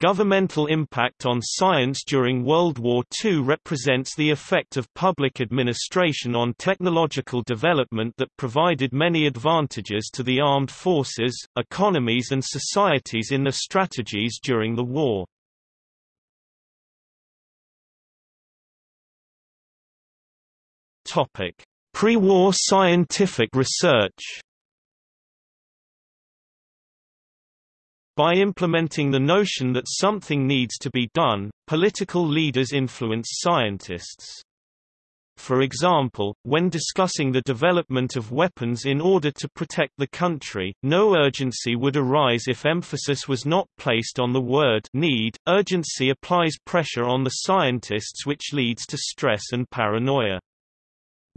Governmental impact on science during World War II represents the effect of public administration on technological development that provided many advantages to the armed forces, economies and societies in their strategies during the war. Pre-war scientific research By implementing the notion that something needs to be done, political leaders influence scientists. For example, when discussing the development of weapons in order to protect the country, no urgency would arise if emphasis was not placed on the word need. Urgency applies pressure on the scientists which leads to stress and paranoia.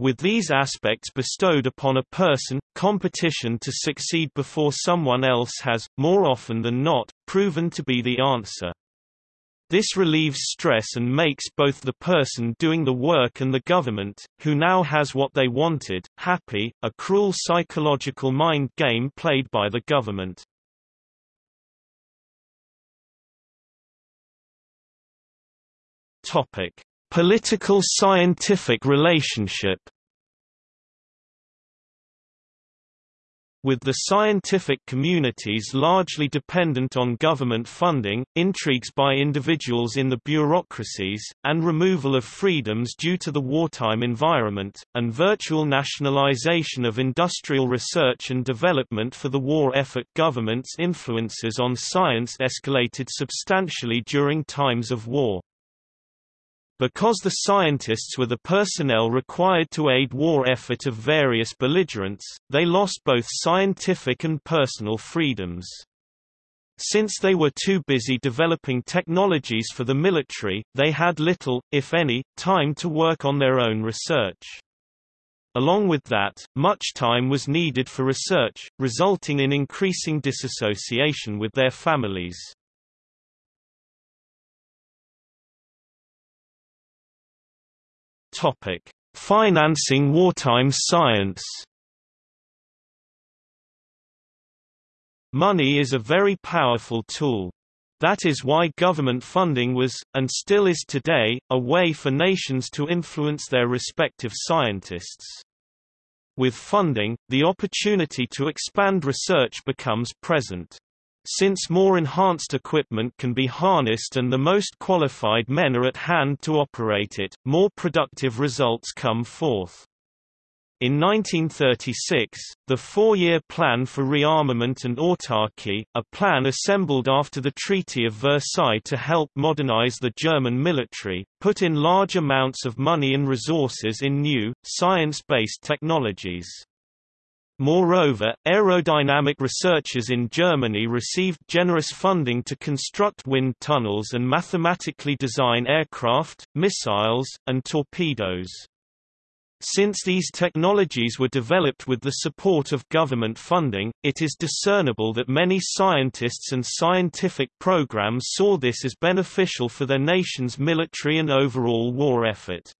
With these aspects bestowed upon a person, competition to succeed before someone else has, more often than not, proven to be the answer. This relieves stress and makes both the person doing the work and the government, who now has what they wanted, happy, a cruel psychological mind game played by the government. Topic: Political scientific relationship With the scientific communities largely dependent on government funding, intrigues by individuals in the bureaucracies, and removal of freedoms due to the wartime environment, and virtual nationalization of industrial research and development for the war effort government's influences on science escalated substantially during times of war. Because the scientists were the personnel required to aid war effort of various belligerents, they lost both scientific and personal freedoms. Since they were too busy developing technologies for the military, they had little, if any, time to work on their own research. Along with that, much time was needed for research, resulting in increasing disassociation with their families. Topic: Financing wartime science. Money is a very powerful tool. That is why government funding was, and still is today, a way for nations to influence their respective scientists. With funding, the opportunity to expand research becomes present. Since more enhanced equipment can be harnessed and the most qualified men are at hand to operate it, more productive results come forth. In 1936, the four-year Plan for Rearmament and Autarky, a plan assembled after the Treaty of Versailles to help modernize the German military, put in large amounts of money and resources in new, science-based technologies. Moreover, aerodynamic researchers in Germany received generous funding to construct wind tunnels and mathematically design aircraft, missiles, and torpedoes. Since these technologies were developed with the support of government funding, it is discernible that many scientists and scientific programs saw this as beneficial for their nation's military and overall war effort.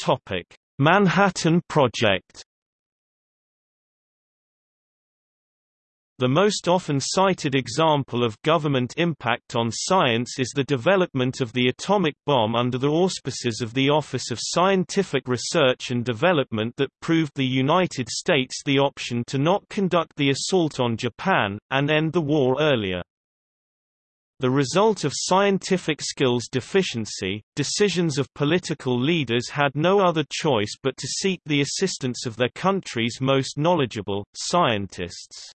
Topic: Manhattan Project. The most often cited example of government impact on science is the development of the atomic bomb under the auspices of the Office of Scientific Research and Development that proved the United States the option to not conduct the assault on Japan, and end the war earlier. The result of scientific skills deficiency, decisions of political leaders had no other choice but to seek the assistance of their country's most knowledgeable, scientists.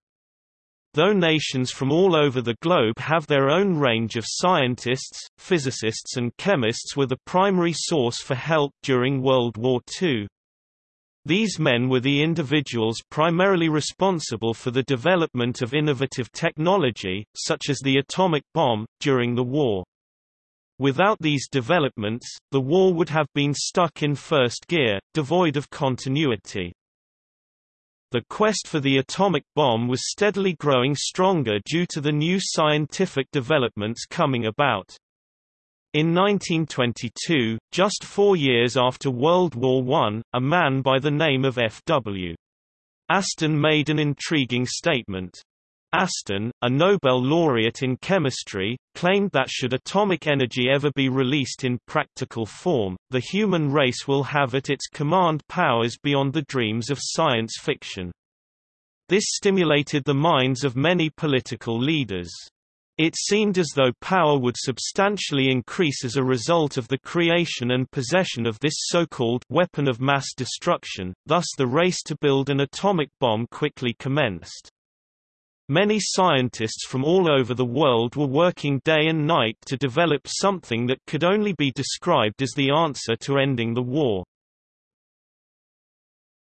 Though nations from all over the globe have their own range of scientists, physicists and chemists were the primary source for help during World War II. These men were the individuals primarily responsible for the development of innovative technology, such as the atomic bomb, during the war. Without these developments, the war would have been stuck in first gear, devoid of continuity. The quest for the atomic bomb was steadily growing stronger due to the new scientific developments coming about. In 1922, just four years after World War I, a man by the name of F.W. Aston made an intriguing statement. Aston, a Nobel laureate in chemistry, claimed that should atomic energy ever be released in practical form, the human race will have at its command powers beyond the dreams of science fiction. This stimulated the minds of many political leaders. It seemed as though power would substantially increase as a result of the creation and possession of this so-called weapon of mass destruction, thus the race to build an atomic bomb quickly commenced. Many scientists from all over the world were working day and night to develop something that could only be described as the answer to ending the war.